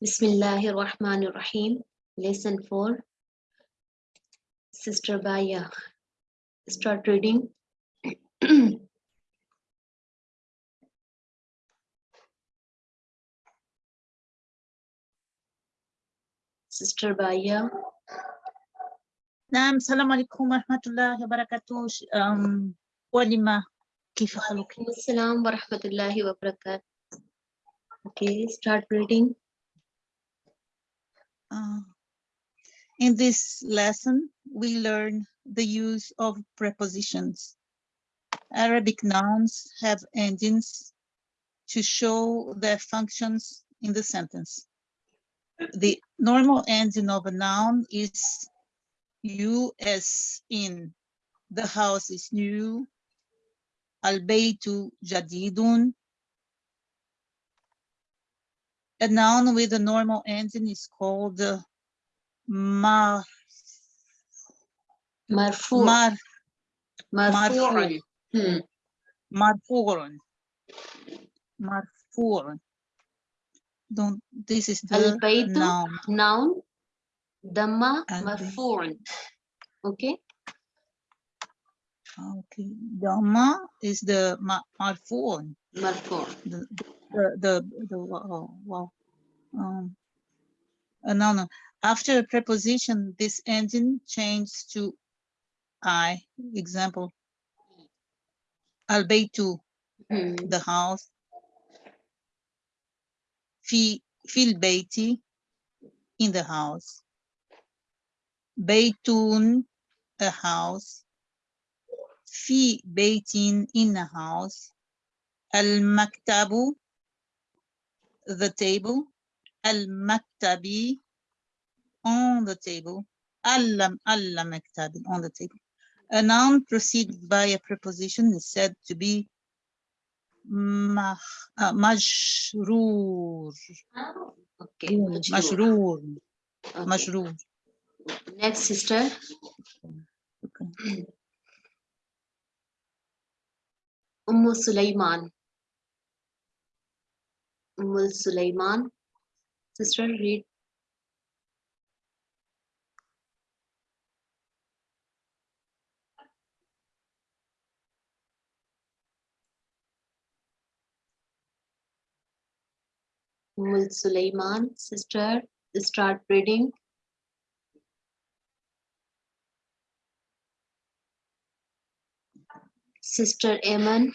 Bismillahir Rahmanir Rahim. Lesson 4. Sister Baya. Start reading. Sister Baya. نعم السلام عليكم ورحمة الله وبركاته ش- أم، ولما كيف حالك؟ Assalam wa rahmatullahi wa barakatuh. Okay, start reading. Uh, in this lesson, we learn the use of prepositions. Arabic nouns have endings to show their functions in the sentence. The normal ending of a noun is you as in the house is new, al-baytu jadidun. A noun with a normal ending is called uh, mar, Marfu. mar, Marfu'un. Hmm. Don't, this is the noun. Noun. Dhamma Al-bayt. Okay. Okay, Dhamma is the ma- marfu'un. Marfu' the, the, the oh, wow. Um, uh, no, no. After preposition, this ending changes to I. Example, albeitu, mm. the house. Fi, fil beiti, in the house. Beitun, a house. Fi beitin, in the house. Al maktabu, the table المكتبي on the table الم المكتب on the table a noun preceded by a preposition is said to be مخ- uh, مجرور Okay. majrur. مجرور Okay. مجرور Next sister. Okay. Ummu Sulaiman. Ummu Sulaiman. Sister, read. Umm-, Sulaiman, sister, start reading. Sister Eman.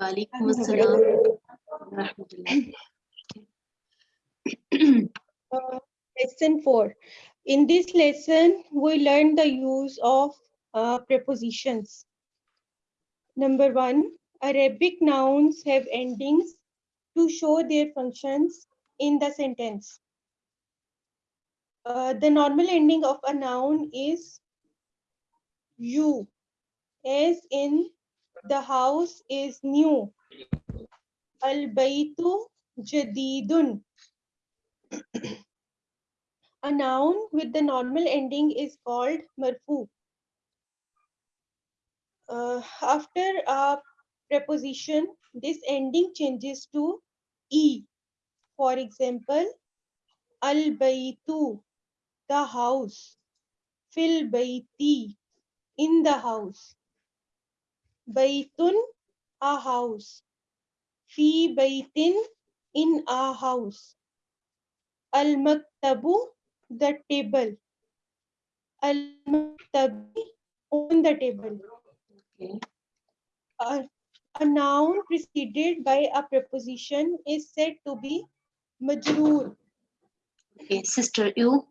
Walaikum assalam. Rahmatullah. Lesson 4. In this lesson, we learn the use of uh, prepositions. Number one, Arabic nouns have endings to show their functions in the sentence. Uh, the normal ending of a noun is you, as in the house is new. Al-baytu jadidun. A noun with the normal ending is called marfu. Uh, after a preposition, this ending changes to e. For example, al baytu, the house, fil bayti, in the house, baytun, a house, fi baytin, in a house. Al maktabu, the table. Al maktabi, on the table. Okay. A, a noun preceded by a preposition is said to be majroor. Okay, sister, you.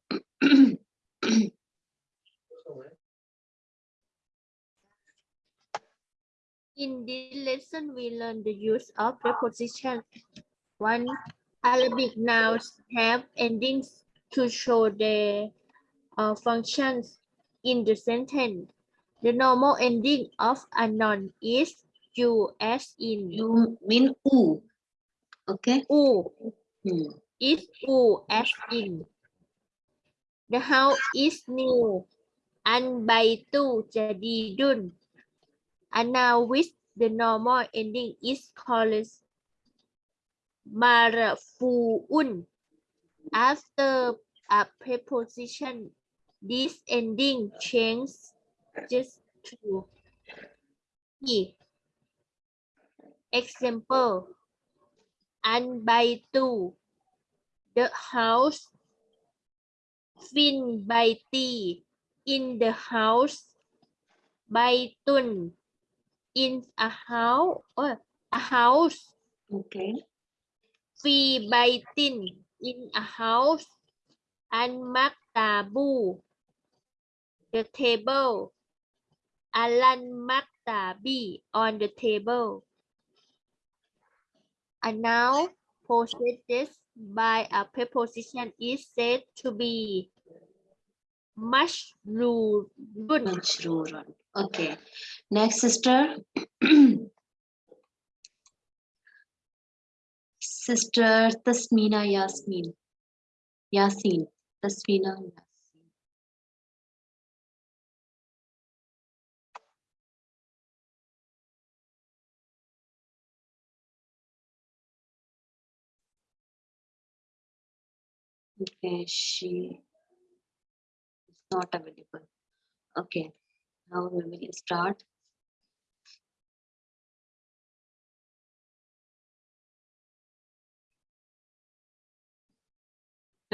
In this lesson, we learn the use of preposition. One, Arabic nouns have endings to show their uh, functions in the sentence. The normal ending of a noun is you as in You mean u. Okay. u Hmm. is u as in. The house is new. And An baitu jadidun. A now with the normal ending is called marfu'un. After a preposition, this ending changes just to e. Example, an baitu, the house, fin baiti, in the house, by baitun, Oh, in a house, or a house, Okay. fi baitin, in a house, and maktabu, the table, alan maktabi, on the table. A noun possessed by a preposition is said to be mashrurun. Majroorun. Okay. Next, sister. sister Tasmina Yasmin. Yasin. Tasmina Yasin. Okay, she is not available. Okay, now we will start.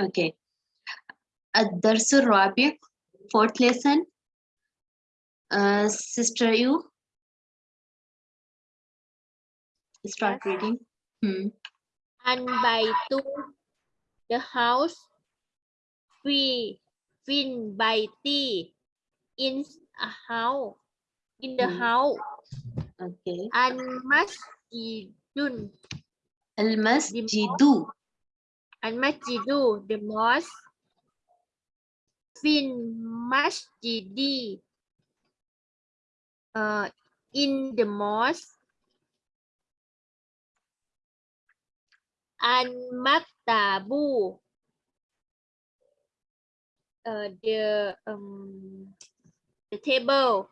Okay. الدرس الرابع fourth lesson. Uh, sister, you start Yes. reading. Hmm. An baitu, the house, fi, fin baiti, in a house, in the Hmm. house, Okay. an masjidun, Al-masjidu. an masjidu, the mosque, fin masjidi, uh, in the mosque, an maktabu, uh, the um, the table,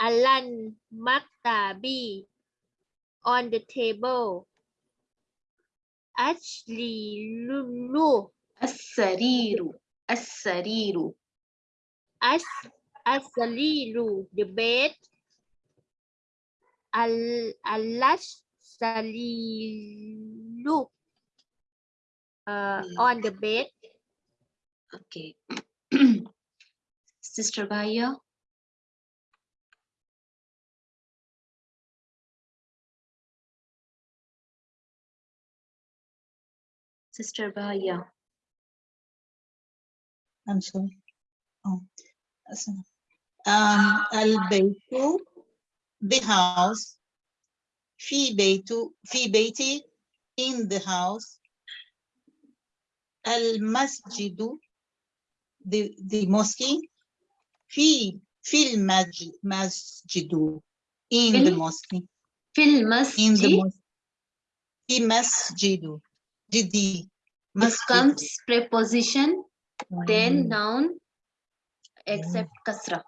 alan maktabi, on the table, Ashley lulu, As-sariru. As-sariru. as asalilu, the bed, al alash salilu, uh, Mm. on the bed, Okay. Sister Bhaiya. Sister Bhaiya. I'm sorry. Oh, that's enough. Um, al-baytu, the house. Fi baytu, fi bayti, in the house. Al-masjidu, the, the mosque. Fi, fil masjid, masjidu, in the mosque. Fil In the mosque. Masjidu, jidi. It masjid. comes preposition, then Mm. noun, except kasra.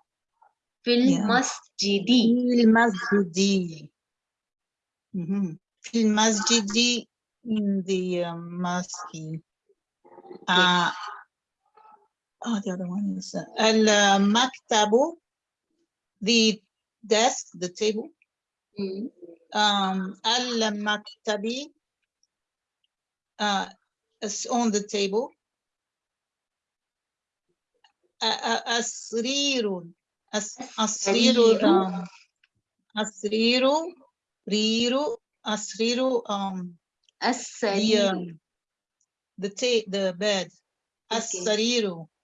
Fil Yeah. masjidi. Fil masjidi. Mhm. Fil masjidi in the um, mosque. Uh, oh, the other one is uh, al uh, maktabu, the desk, the table. Hmm. Um, al maktabi, uh, is on the table. Asrirun, as asriru, Asriru. um, asriru, riru, asriru, um, the As-sariru. um, the the bed Okay.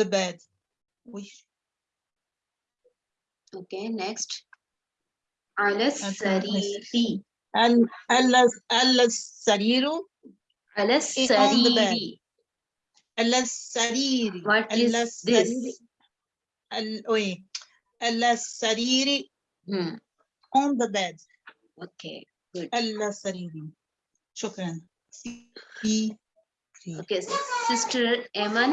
The bed Which- Okay, next. Ala Okay, let's- sariri. al al al-sariru Ala Eh, on the bed. sariri. al-sariri What is this? al-sariri Hmm. on the bed Okay, good. al-sariri shukran Okay, sister Eman.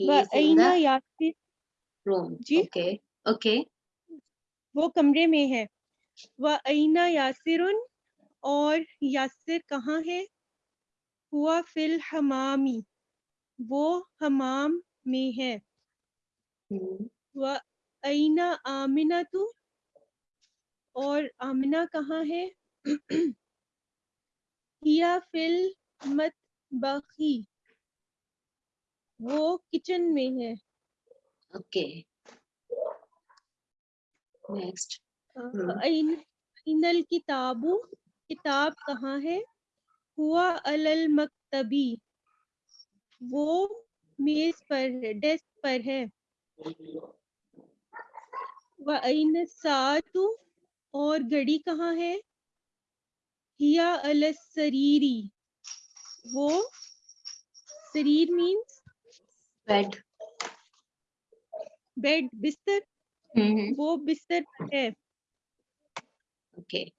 But Aina Yasir G? okay. Okay. وہ کمرے میں ہے۔ وہ اینا یاسر اور یاسر کہاں ہے؟ ہوا فل حمامی وہ حمام میں ہے۔ وہ اینا آمنا تو اور آمنا کہاں ہے؟ ہیا فل مت بخی وہ کچن میں ہے۔ اوکے نیکسٹ این الکتاب کتاب کہاں ہے؟ ہوا المکتبی وہ میز پر ہے ڈیسک پر ہے۔ وَأَيْنَ السَّاعَةُ اور گھڑی کہاں ہے؟ ہیا السریری۔ وہ سریر مینس हिया अल सरीरी वो शरीर मीन्स Bed. बेड बिस्तर Hmm. वो बिस्तर पर है Okay.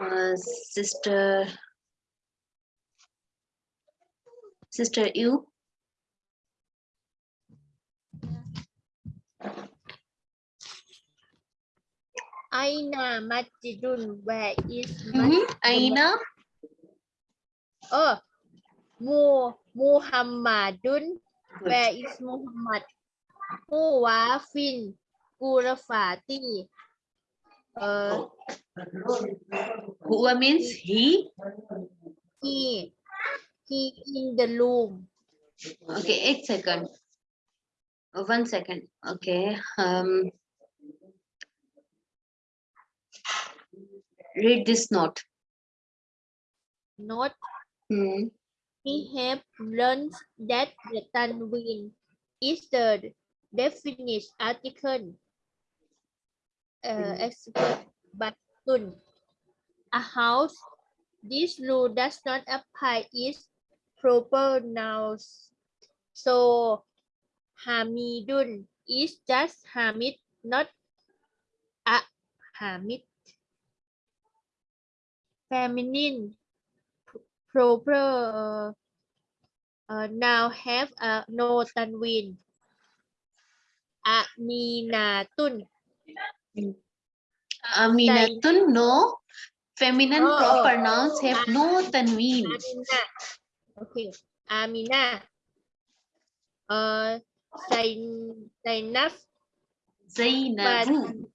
Uh, sister. Sister, you. Aina Masjidun, where is Mhm. Aina. Oh, Mu Muhammadun, Good. where is Muhammad? Muwafin, Gurafati. Uh, Huwa means he. he, he in the room. Okay, eight second. Uh, One second. Okay. Um. Read this note. Not Hmm. We have learned that the Tanwin is the definite article uh, Mm. expert but soon. A house, this rule does not apply is proper nouns. So Hamidun is just Hamid, not a Hamid. Feminine proper uh, now have a no tanwin. Aminatun. Aminatun, no. Feminine Oh, proper nouns have no tanween. Amina. Okay. Amina. Uh, Zain, Zainab. Zainabu.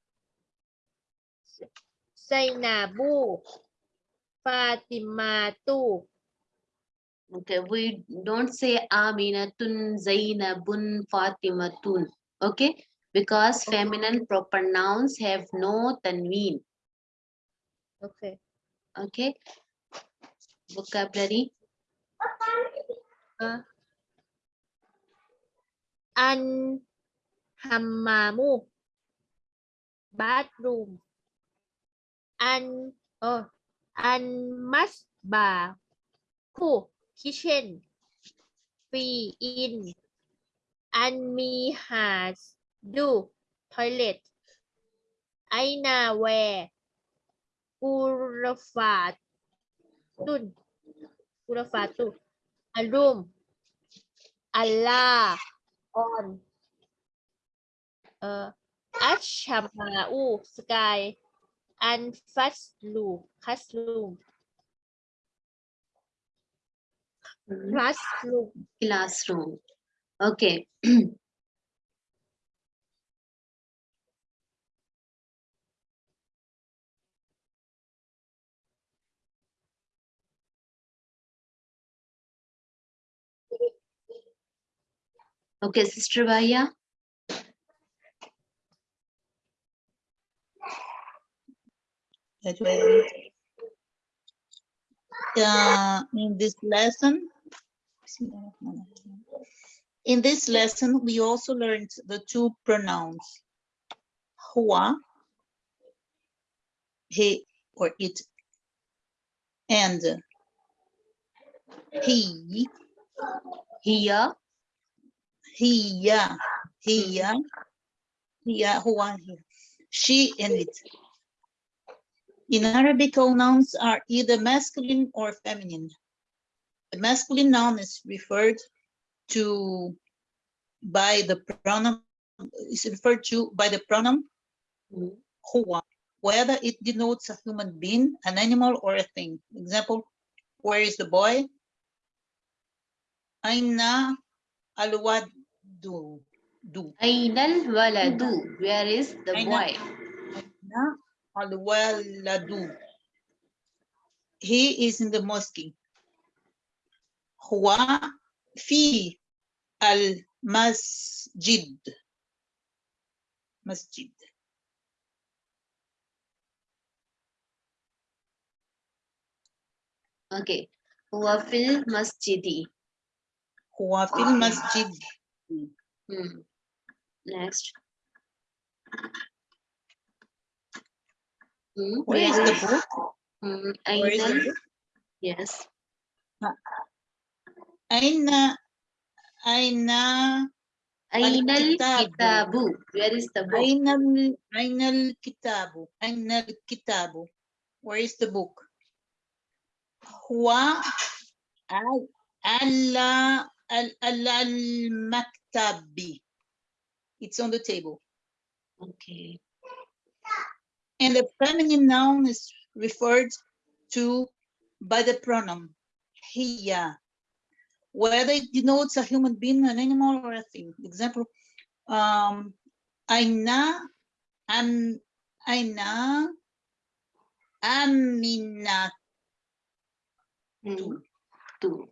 Zainabu. Fatimatu. Okay, we don't say Aminatun, Zainabun, Fatimatun. Okay, because feminine proper nouns have no tanween. Okay. Okay. Vocabulary. Uh, an hammamu. Bathroom. An oh an masbah. Ku kitchen. Free in. An mi has do toilet. Aina where. Gurafat. Dun. Gurafatu. A room. Allah on. Uh, Ashamau sky and Faslu classroom Hmm, classroom Classroom. Okay. Okay, Sister Vaya. that way. Uh, in this lesson, in this lesson, we also learned the two pronouns, huwa, he or it, and he, Here, hiya, hiya, hiya, huwa, here. She and it. In Arabic, all nouns are either masculine or feminine. The masculine noun is referred to by the pronoun, is referred to by the pronoun huwa, whether it denotes a human being, an animal, or a thing. Example, where is the boy? Aina alwadu. Du. Ainal waladu. Where is the Aina- boy? Aina alwaladu. He is in the mosque. Fi al masjid. Masjid. Okay. Huwa fil masjidi. Huwa fil masjid. Hmm. Next. Hmm, Where is the book? Hmm, Where is the book? Yes. Aina, aina, Ainal Al-kitabu. kitabu. Where is the book? aina, al- aina al-kitabu, aina al-kitabu. Where is the book? Alla, al, al, al-maktabi. It's on the table. Okay. And the feminine noun is referred to by the pronoun hiya, whether it denotes a human being, an animal, or a thing. Example, um, aina, am, aina, aminatu. Two.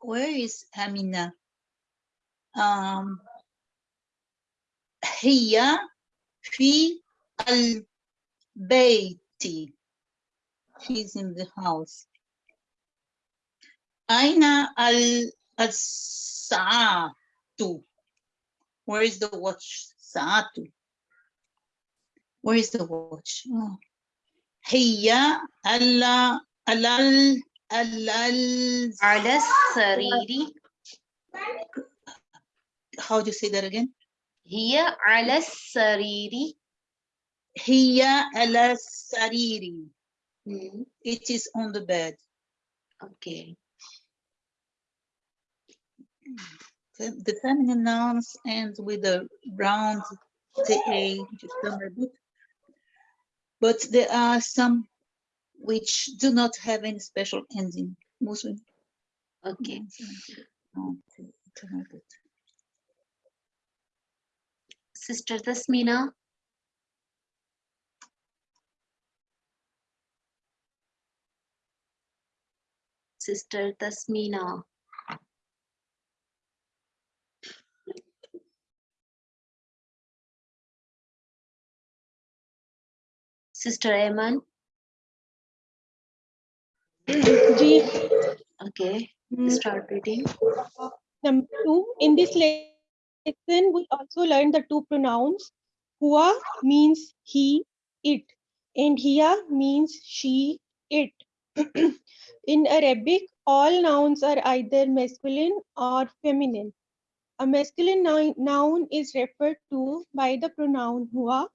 Where is Amina? Um, hiya fi al-bayti. She's in the house. Aina al al-sa'atu. Where is the watch? Sa'atu. Where is the watch? Oh. Hiya alla alal alal. Ala sariri. How do you say that again? Here ala sariri. Hiya ala sariri. Hmm. It is on the bed. Okay. The feminine nouns end with a round TA, which is done by. But there are some which do not have any special ending. Most of Okay. To- to have it. Sister Tasmina. Sister Tasmina. Sister Ayman. Okay, mm, start reading. Number two, in this lesson, we also learn the two pronouns. Hua means he, it, and hiya means she, it. in Arabic, all nouns are either masculine or feminine. A masculine noun, noun is referred to by the pronoun hua,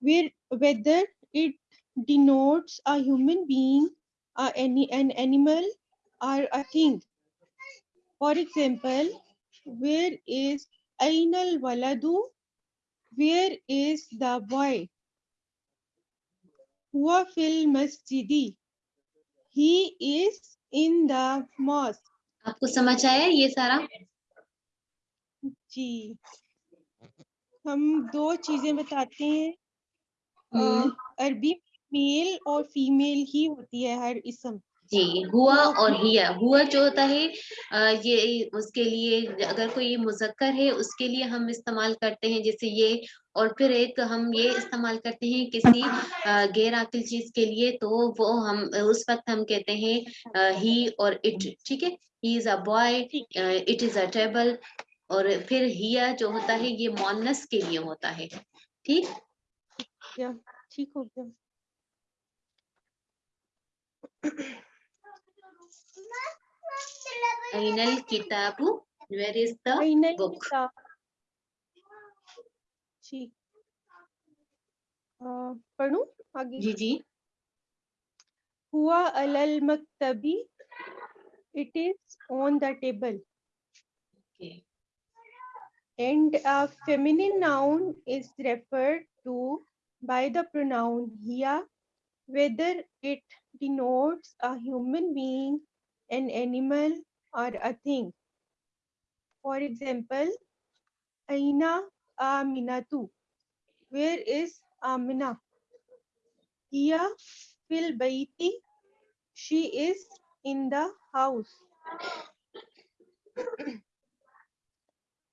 where, whether it denotes a human being, uh, any, an animal, or a thing. For example, where is Ainal Waladu? Where is the boy? Huwa fil masjidi. He is in the mosque. आपको समझ आया ये सारा जी हम दो चीजें बताते हैं عربی میل اور فیمیل ہی ہوتی ہے ہر اسم۔ جی ہوا اور ہیا۔ ہوا جو ہوتا ہے یہ اس کے لیے اگر کوئی مذکر ہے اس کے لیے ہم استعمال کرتے ہیں۔ جیسے یہ اور پھر ایک ہم یہ استعمال کرتے ہیں کسی غیر عقل چیز کے لیے تو وہ ہم اس وقت ہم کہتے ہیں ہی اور اٹ۔ ٹھیک ہے؟ He is a boy it is a table. اور پھر ہیا جو ہوتا ہے یہ مونس کے لیے ہوتا ہے۔ ٹھیک؟ गया ठीक हो गया ainal kitabu where is the ainal book? kitab. ठीक पढ़ू uh, आगे। जी जी। हुआ it is on the table. Okay. And a feminine noun is referred to by the pronoun hiya whether it denotes a human being an animal or a thing. For example aina aminatu where is amina? Hiya fil baiti she is in the house.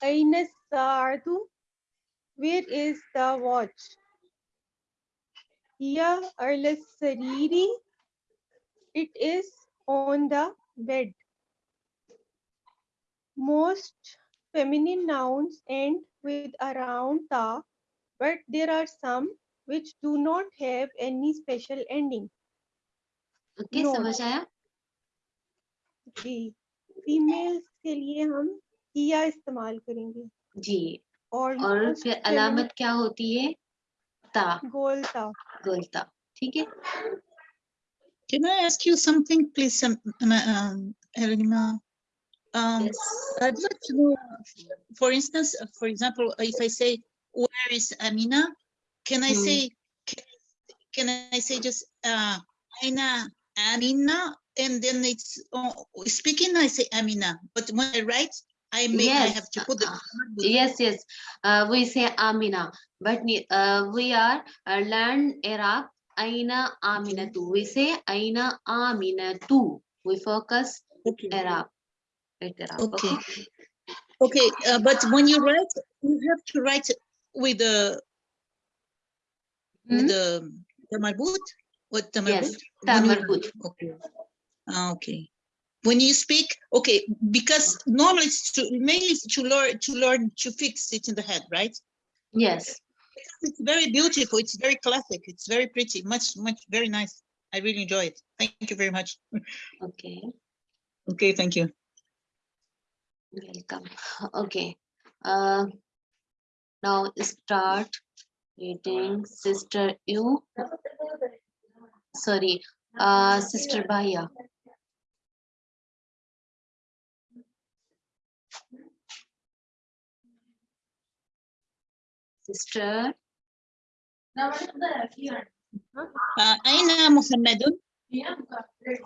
Aina saatu where is the watch here arlas sariri it is on the bed most feminine nouns end with around ta but there are some which do not have any special ending okay no. samajh aaya ji females ke لی ہم استعمال کریں گے جی اور اور پھر علامت کیا ہوتی ہے تا گول تا गोलता गोलता ठीक है Can I ask you something, please, um, um, um, Elena? Um, Yes. I'd like to know, for instance, uh, for example, if I say, where is Amina? Can I Hmm. say, can, can I say just, uh, Aina, Amina? And then it's, uh, speaking, I say Amina, but when I write, I may, I Yes, have to put the. uh, yes yes uh, we say amina but uh, we are uh, learn arab aina aminatu we say aina aminatu we focus Okay. arab right arab Okay. Okay, uh, but when you write, you have to write with the, Hmm? with the, the marbut? What the Yes, marbut? ta When you- marbut. Okay. Ah, okay. When you speak, okay, because normally it's to, mainly to learn, to learn to fix it in the head, right? yes It's very beautiful. It's very classic. It's very pretty, much, much, very nice. I really enjoy it. Thank you very much. okay Okay, thank you. welcome okay uh now start reading sister you sorry uh sister baya sister. Uh, أين محمد؟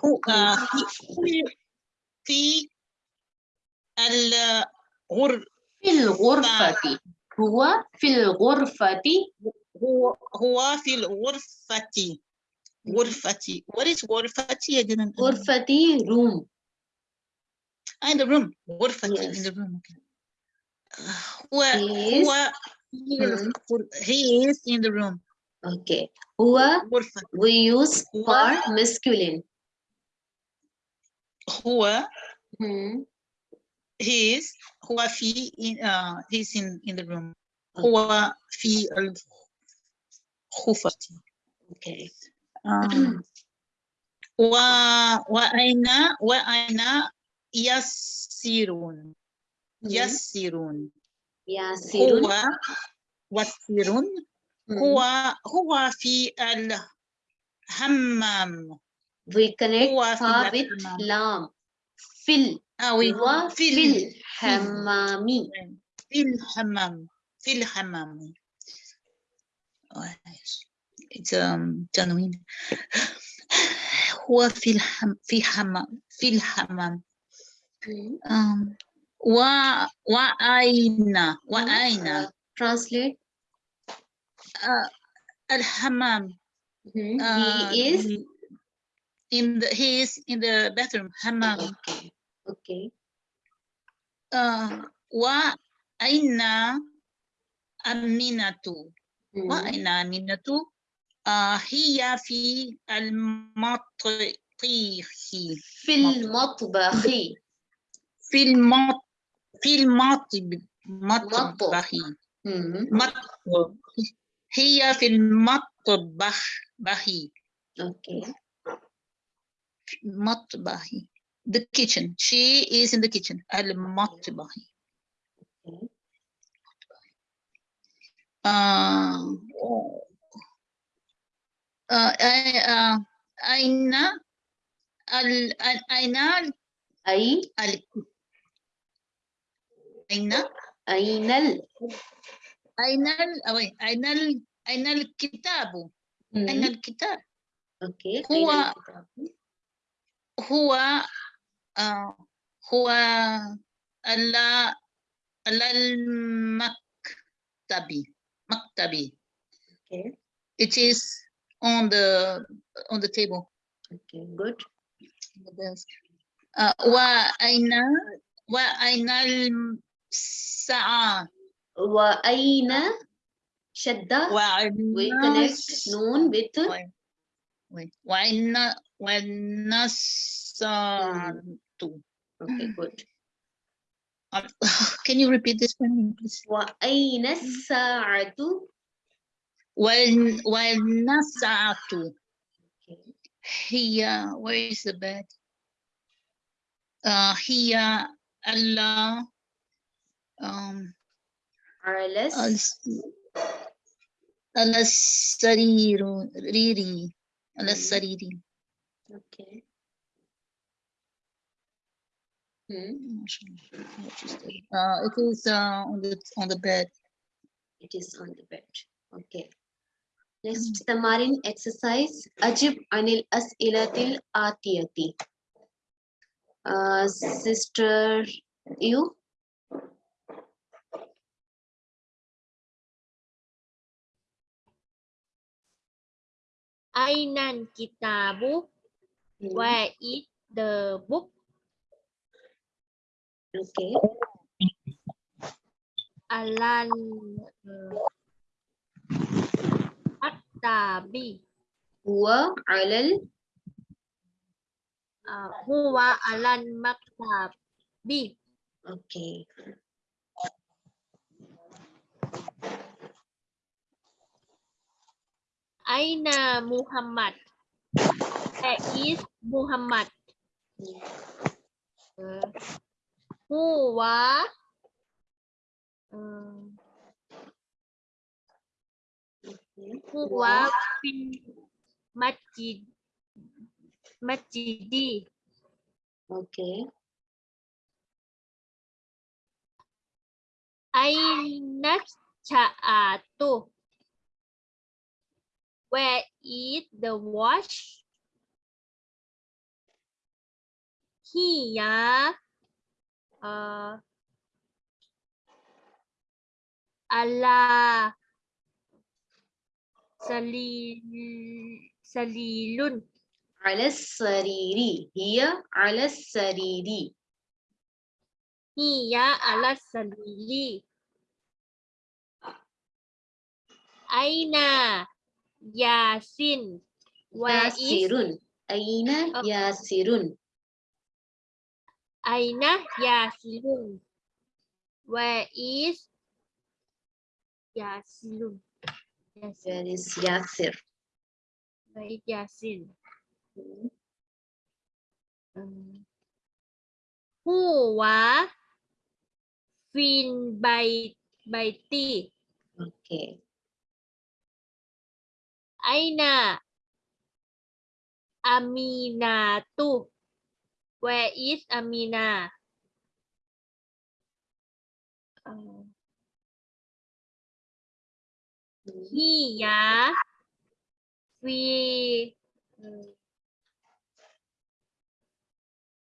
هو آه، في في الغر في الغرفة هو في الغرفة هو هو في الغرفة غرفتي what is غرفتي I didn't غرفة room. Ah, in the room. غرفتي Yes. in the room okay. هو He هو He is, hmm. he is in the room. Okay. Whoa, we use for masculine. Hua. Hmm. He is fi in uh he's in in the room. Whoa. fi al khufati. Okay. Um wa wa aina wa aina yasirun. Hmm. Yasirun. يسيرون هو وسيرون. هو هو في الحمام. We connect هو في lam في آه oui. هو في في ال- الحمام. في الحمام. في الحمام تنوين هو في الحم في حمام. في الحمام. Hmm. um, و وأين وأين Uh, translate آه، الحمام Hmm. آه، he is the- in the he is in the bathroom حمام okay okay آه، وأين أمينة Hmm. وأين أمينة آه، هي في المطبخ في المطبخ في المط في المطبخ مطبخ Hmm. مطبخ هي في المطبخ بخي okay مطبخ the kitchen. She is in the kitchen. المطبخ. Okay. Uh, uh, I- uh, أين ال- ال- أين ال- أي ال- أين أين ال أين ال- أين ال- أين الكتاب أين. الكتاب أوكي هو-؟ هو آه هو ال ال- المكتبي مكتبي Okay. it is on the on the table Okay. Good. on the desk uh, وأين وأين الساعة وأين شدة وأين we connect الس- noon with وين- وين- وأين وأين الساعة okay good Uh, Can you repeat this for me, please? وأين الساعة وأين وأين الساعة Okay. He where is the bed uh, هي ال um RLS Al-Sariri Al-Sariri Okay Hmm. Uh, it is uh, on the on the bed. It is on the bed. Okay. Next mm-hmm. tamarin exercise. Ajib anil as'ilatil atiyati. Uh, sister, you Ainan kitabu? Ừ. Where is the book? Okay. Alan uh, ờ, Attabi. À, huwa alal uh, huwa alan maktabi. Okay. Aina Muhammad? Where is Muhammad? Uh, huwa uh, huwa fil masjid masjidi. Okay. Aina Sa'atu? Where is the watch? Here. Uh, ala salil salilun. Ala sariri. Here, ala sariri. Hiya ala sariri. Aina Yasin. Wa Yasirun. Aina oh. Yasirun. Aina Yasirun. Where is Yasilun? Yasin. Where is Yasir? Where is Yasin? Mm um, -hmm. fin Huwa Fin Baiti. Okay. Aina aminatu where is amina? Uh, hiya fi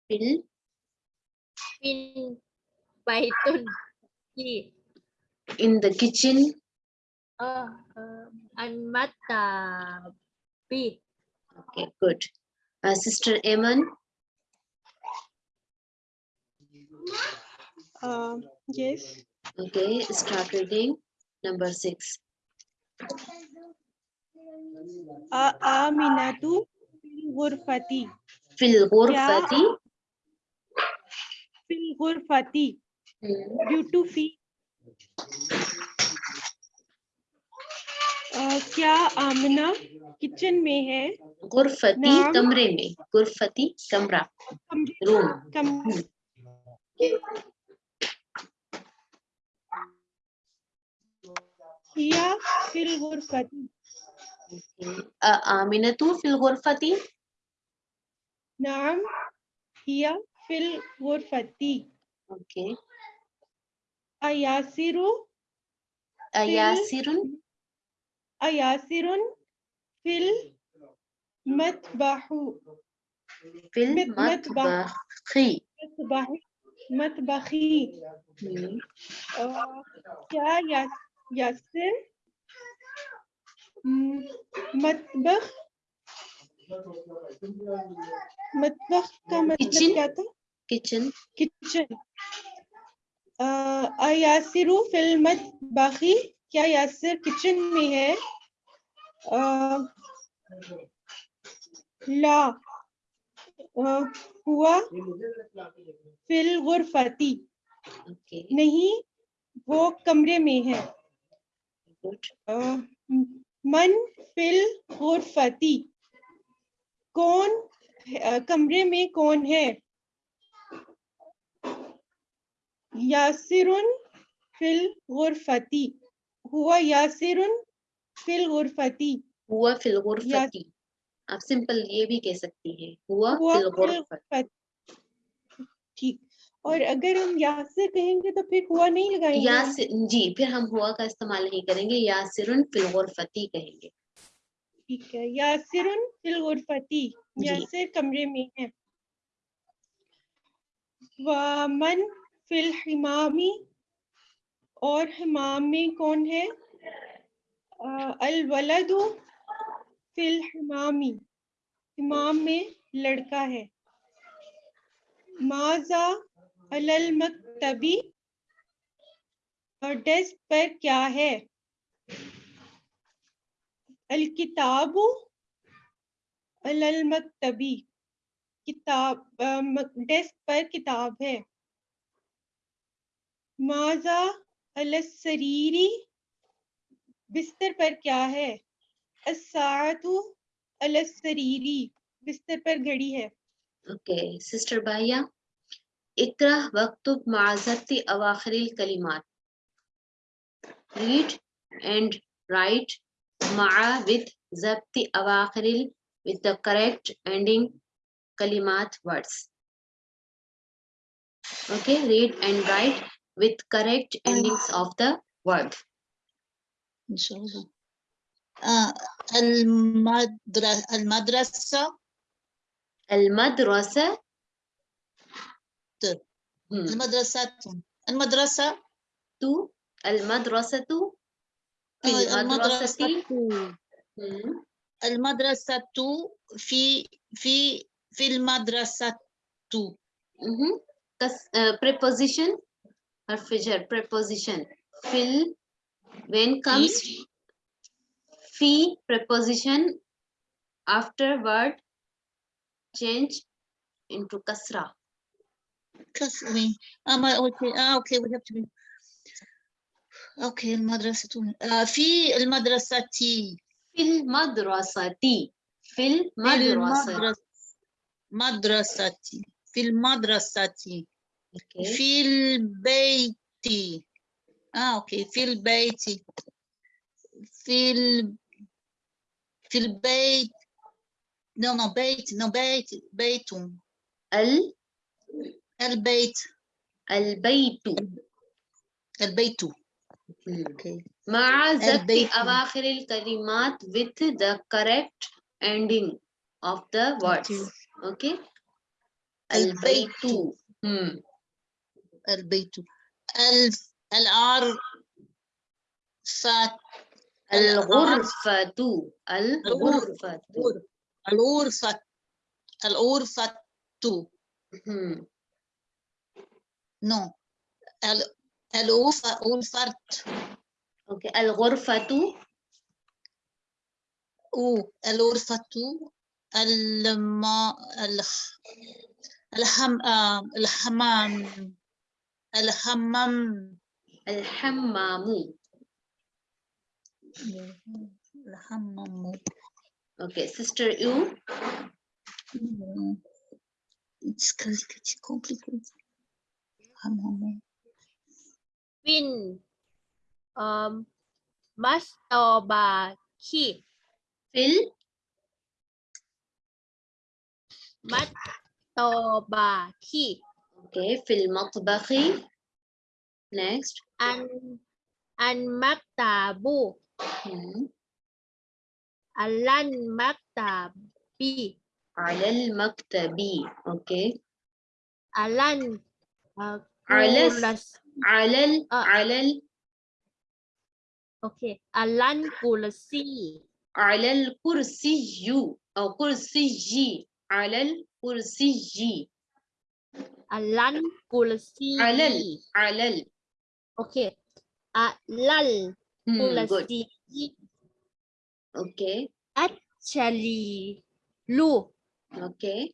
في fin baitun in the kitchen. Uh, I'm the B. Okay, good. Uh, Sister Eamon? Uh, yes. Okay, start reading number six. Aminatu fil ghurfati. Fil ghurfati? Fil ghurfati. Due to fee کیا آمنا kitchen میں ہے؟ غرفتی کمرے میں غرفتی کمرہ روم۔ کیا فی الغرفتی؟ آمنتو فی الغرفتی۔ نعم کیا فی الغرفتی۔ اوکے۔ ایاسرو ایاسرن؟ गुरफती ओके अयासिरु यासिरुन अयासिरुन फिल मतबहु फिल मत- मतबख। मतबखी मतबही मतबखी हम्म, अ, क्या या, यासिर हम्म, मतबख मतबख का मतलब Kitchen? क्या था किचन किचन अयासिरु फिल मतबखी क्या کیا یاسر کچن میں ہے؟ لا ہوا فل غرفتی۔ نہیں وہ کمرے میں ہے۔ من فل غرفتی۔ کون کمرے میں کون ہے؟ یاسر فل غرفتی۔ ہوا یاسر فی الغرفتی ہوا فی الغرفتی آپ سمپل یہ بھی کہہ سکتی ہیں. ہوا ٹھیک. اور اگر ہم یاسر کہیں گے تو پھر ہوا نہیں لگائیں گے؟ جی پھر ہم ہوا کا استعمال نہیں کریں گے. یاسر فی الغرفتی کہیں گے. ٹھیک ہے. یاسرن فی الغرفتی جی. یاسر کمرے میں ہے. ومن فی الحمامی اور حمامی کون ہے؟ الولد فی الحمامی۔ حمام میں لڑکا ہے۔ ماضا المکتبی اور ڈیسک پر کیا ہے؟ الکتاب المکتبی کتاب ڈیسک پر کتاب ہے۔ مازا السریری بستر پر کیا ہے؟ الساعتو السریری بستر پر گھڑی ہے۔ اوکے، سسٹر بھائیا اطرح وقتب معذرت اواخر الکلمات۔ read and write مع with ضبط اواخر with the correct ending کلمات words okay read and write with correct endings of the word إن شاء الله آه المدرسة المدرسة المدرسة Hmm. المدرسة المدرسة تو المدرسة في آه، المدرسة المدرسة Hmm. المدرسة في في في المدرسة Mhm. Kas- uh, preposition حرف جر preposition fill when comes في preposition after word change into kasra كسري آه ما أوكي آه okay we have to be okay المدرسة آه في المدرسة في المدرسة في في المدرسة المدرسة مدرسة في المدرسة Okay. في البيت آه أوكي في البيت في ال... في البيت no no بيت no بيت بيت ال البيت البيت البيت مع البيت. أواخر الكلمات with the correct ending of the words. Okay البيت. البيت hmm. البيت. ألف الار فات الغرفة. الغرفة. الغرفة. الغرفة. نو. الغرفة غرفة أوكي. الغرفة. أو الغرفة. الم الحم آه، الحمام. الحمام الحمام الحمام Okay, sister you. Mm, It's cause it's complicated. One moment. Win um mastobaki Fil. mastobaki Okay, في المطبخ. Next. ان ان مكتب على المكتب. على المكتب. Okay. على ال... على الس... على ال... على ال... آه. Okay. على الكرسي. على الكرسي أو كرسي على الكرسي Alan Kulasi. Alal. Alal. Okay. Alal hmm, Kulasi. Okay. Actually. Lu. Okay.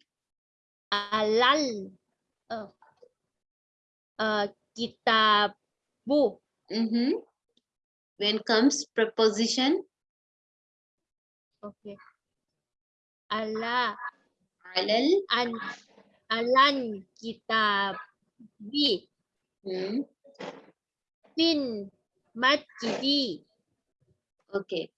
Alal. Uh, uh, kitabu. Mm -hmm. When comes preposition? Okay. Ala. Alal. And. Alan kitabi hmm. fin masjidi Okay.